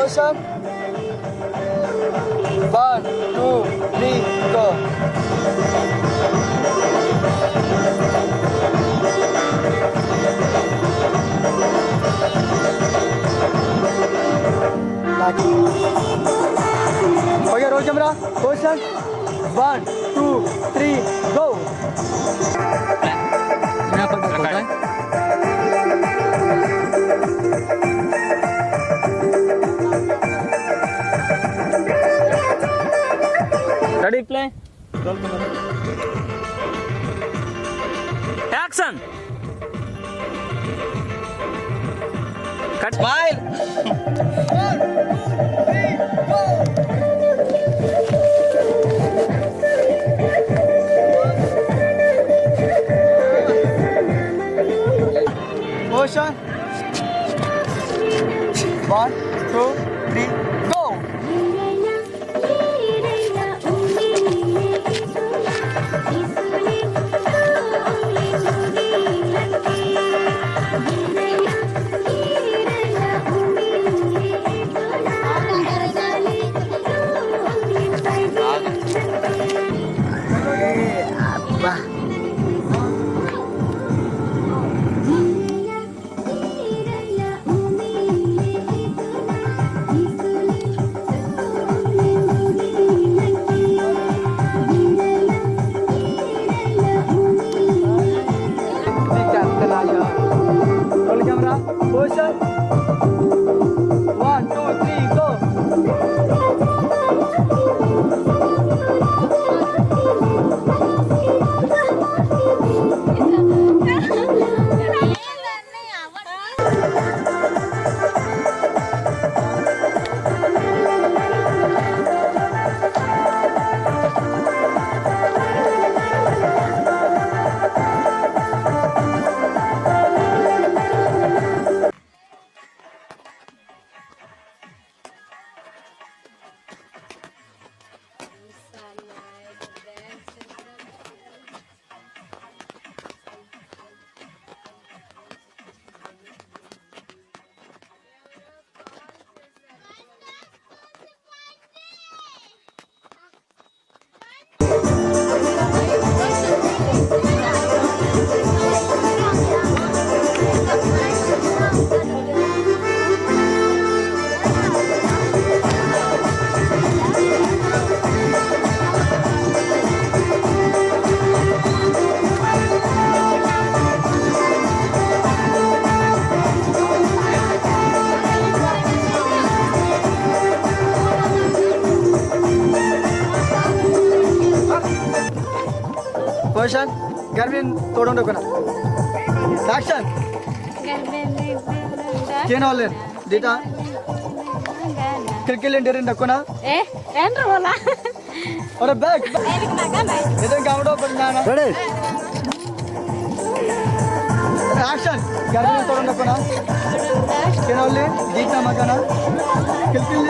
Motion. One, two, three, go. Back. Okay, roll camera. Motion. One, two, three, go. Action! Cut. Smile! One, two, three, four! Motion. One, two, three. Hoşan, Garvin, Todon Dokona. Sakshan. Ken Olin, Dita. Kirkil Indian Dokona. Eh, Andrew Ola. Or a bag. Idan Gavado Banana. Ready? Action. Garvin, Todon Dokona. Ken Olin, Dita Makana. Kirkil